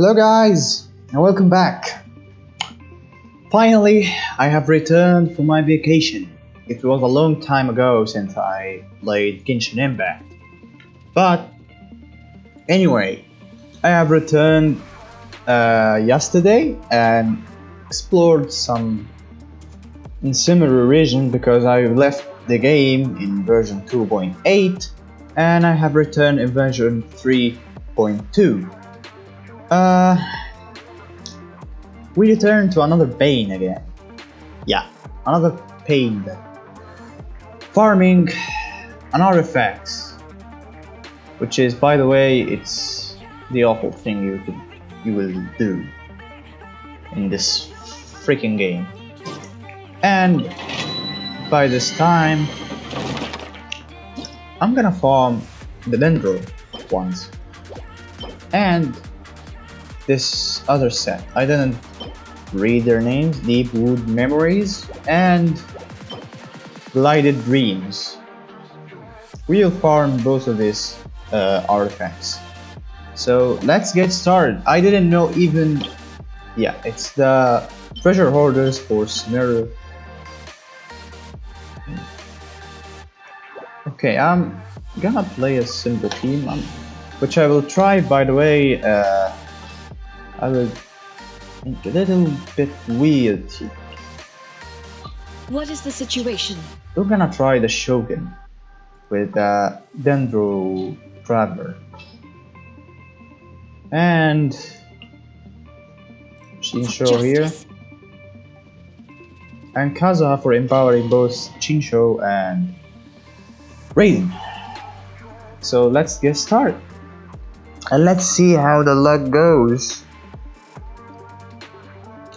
Hello guys and welcome back. Finally, I have returned from my vacation. It was a long time ago since I played Genshin Impact. But anyway, I have returned uh, yesterday and explored some in Sumeru region because I left the game in version 2.8 and I have returned in version 3.2. Uh, we return to another pain again. Yeah, another pain. Farming an artifact, which is, by the way, it's the awful thing you could you will do in this freaking game. And by this time, I'm gonna farm the Dendro ones and this other set. I didn't read their names, Deep Wood Memories and Gilded Dreams. We'll farm both of these uh, artifacts. So let's get started. I didn't know even... Yeah, it's the treasure hoarders for Sumeru. Okay, I'm gonna play a simple team, um, which I will try, by the way, uh, I will think a little bit weird. What is the situation? We're gonna try the Shogun with uh, Dendro Traveler. And Xingqiu here. And Kazuha for empowering both Xingqiu and Raiden. So let's get started. And let's see how the luck goes.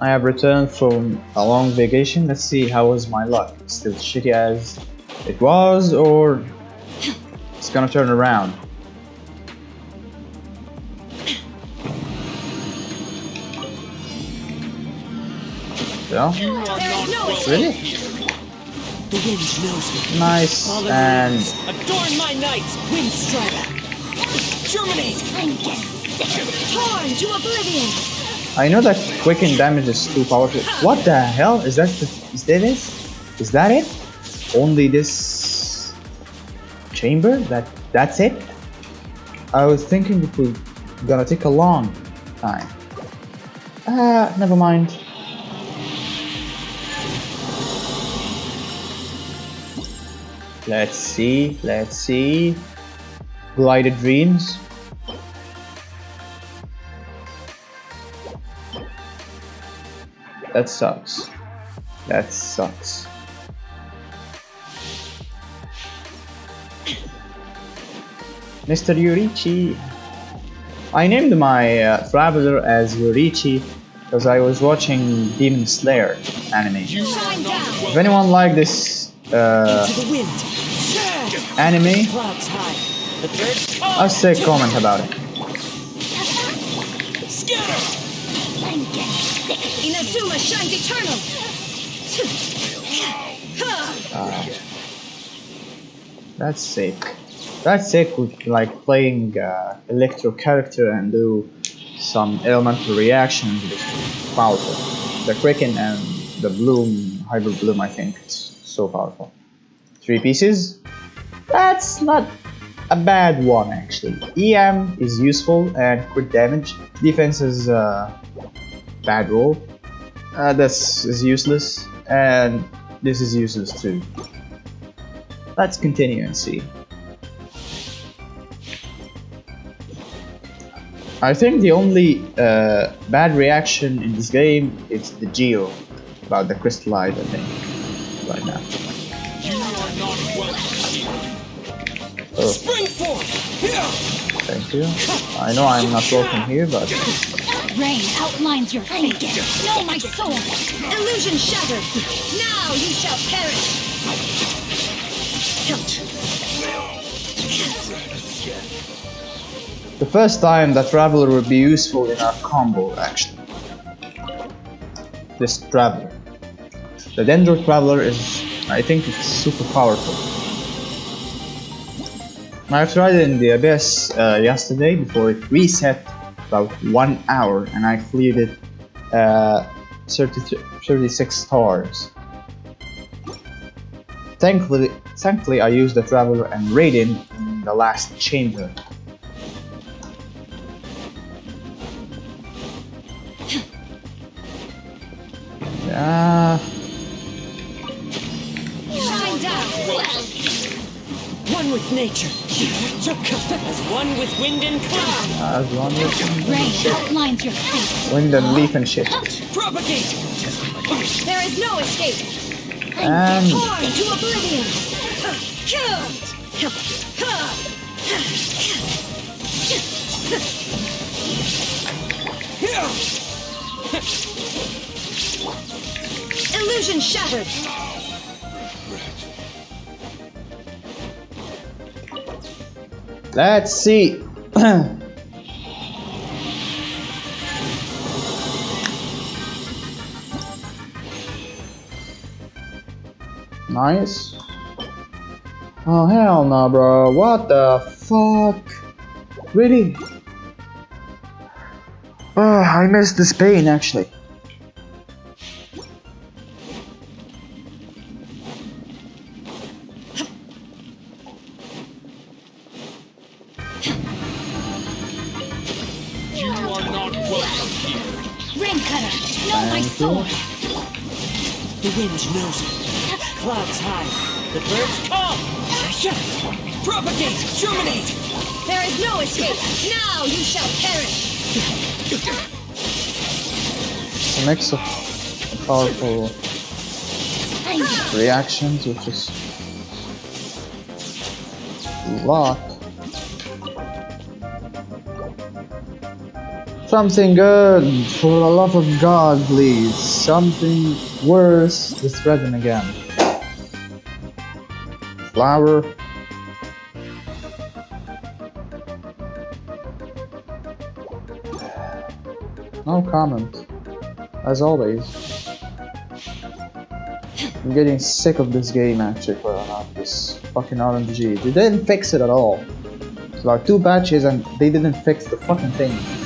I have returned from a long vacation. Let's see how was my luck. Still shitty as it was or it's gonna turn around. Escape. really? Nice and adorn my knights, wind strider. Germinate. Torn to oblivion. I know that quicken damage is too powerful. What the hell is that? The, is that it? Is that it? Only this chamber? That that's it? I was thinking it was gonna take a long time. Ah, never mind. Let's see. Let's see. Gilded dreams. That sucks. That sucks. Mr. Yoriichi. I named my uh, traveler as Yoriichi because I was watching Demon Slayer anime. If anyone like this uh, to the wind. anime, Clouds high. The birds. I'll say comment about it. Shines eternal. Uh, that's sick. That's sick with like playing uh, electro character and do some elemental reactions with powerful. The Quicken and the Bloom, Hyperbloom, I think it's so powerful. Three pieces. That's not a bad one actually. EM is useful and crit damage. Defense is uh, bad roll. Uh, this is useless and this is useless too. Let's continue and see. I think the only uh, bad reaction in this game is the Geo about the crystallize, I think, right now. Oh, Spring forth. Here. thank you. I know I'm not welcome here, but Rain outlines your fate. Know my soul. Illusion shattered. Now you shall perish. the first time that Traveler would be useful in our combo, actually. This Traveler. The Dendro Traveler is, I think it's super powerful. I tried it in the Abyss uh, yesterday before it reset about one hour and I cleared it uh, 30, 36 stars. Thankfully, thankfully I used the Traveler and Raiden in the last chamber. Yeah, Shine down. One with nature. As one with wind and cloud. as one with Rain outlines your fate. wind and leaf and shit. Propagate. There is no escape. And Torn to oblivion. Killed. Illusion shattered. Let's see. nice. Oh hell no, bro. What the fuck? Really? Oh, I missed this pain actually. Rain cutter. Know my Thank sword. The wind knows it. Clouds high. The birds come. Propagate. Germinate. There is no escape. Now you shall perish. A mix of powerful reactions, which is a Something good, for the love of God, please. Something worse to threaten again. Flower. No comment. As always. I'm getting sick of this game actually for not this fucking RNG. They didn't fix it at all. It's about two patches and they didn't fix the fucking thing.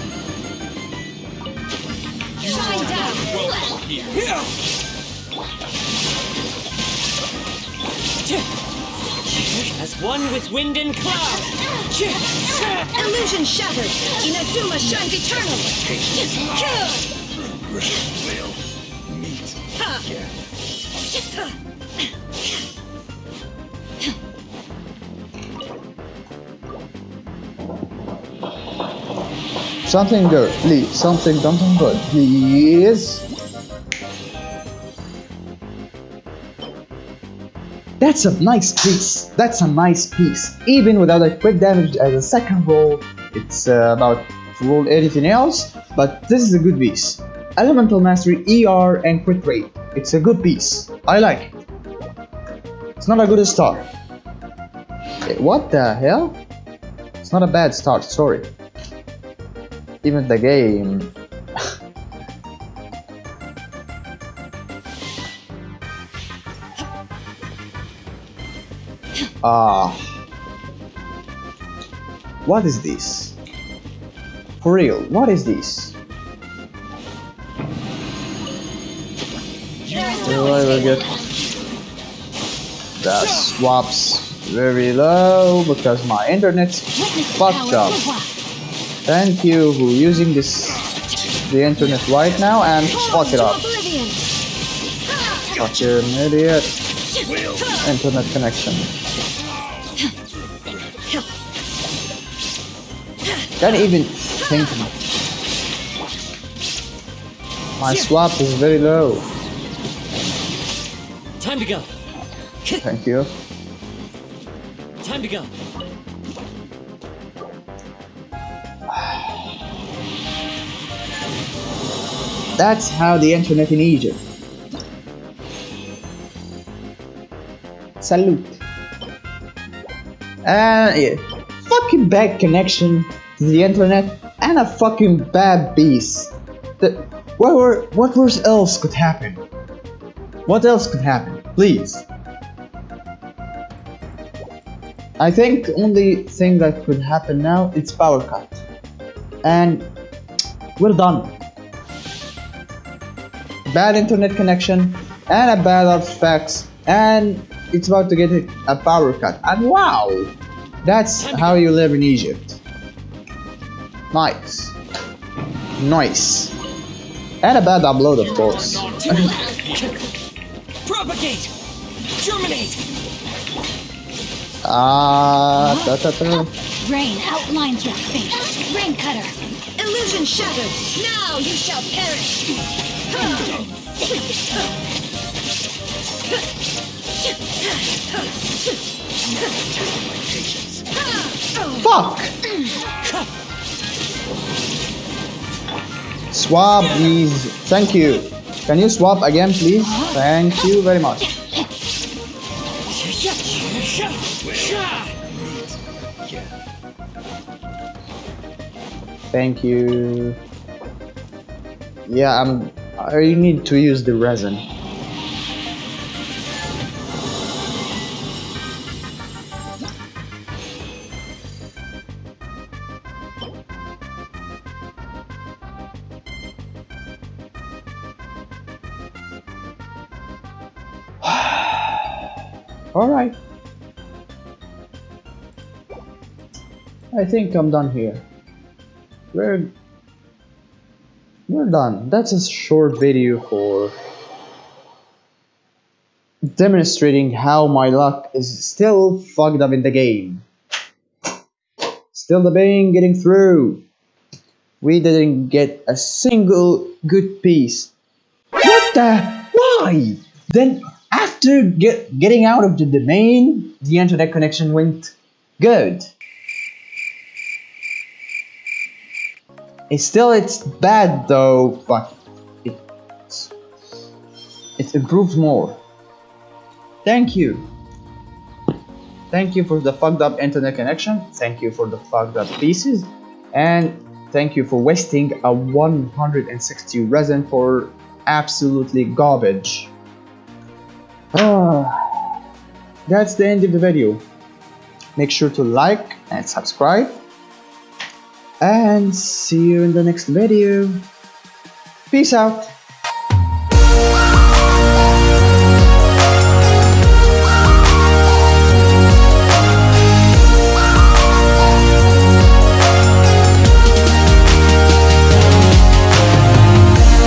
As one with wind and cloud. Illusion shattered. Inazuma shines eternal. Something good, please. Something, something good, please. That's a nice piece. That's a nice piece. Even without a quick damage as a second roll, it's uh, about to roll anything else. But this is a good piece. Elemental Mastery, ER, and Crit Rate. It's a good piece. I like it. It's not a good start. Eh, What the hell? It's not a bad start, sorry even the game. Ah. what is this? For real, what is this? There is Do I will get the swaps very low because my internet's fucked up. Thank you who using this the internet right now and fuck it up. Fucking idiot. Internet connection. Can't even think. My swap is very low. Time to go. Thank you. Time to go. That's how the internet in Egypt. Salute. Uh, yeah. Fucking bad connection the internet and a fucking bad beast. The, what were, what was else could happen? What else could happen? Please. I think the only thing that could happen now is power cut. And we're done. Bad internet connection and a bad artifacts and it's about to get a power cut. And wow, that's how you live in Egypt. Nice. Nice. And a bad upload, of course. Propagate! Germinate! Ah, ta ta ta. Rain outlines your fate. Rain cutter. Illusion shattered. Now you shall perish. Fuck! Swap, please. Thank you. Can you swap again, please? Thank you very much. Thank you. Yeah, I'm. I need to use the resin. Alright. I think I'm done here. We're we're done. That's a short video for demonstrating how my luck is still fucked up in the game. Still debating getting through. We didn't get a single good piece. What the? Why? Then after get, getting out of the domain, the internet connection went good. It's still it's bad though, but it's it improves more. Thank you. Thank you for the fucked up internet connection. Thank you for the fucked up pieces. And thank you for wasting a 160 resin for absolutely garbage. Ah, that's the end of the video. Make sure to like and subscribe. And see you in the next video. Peace out.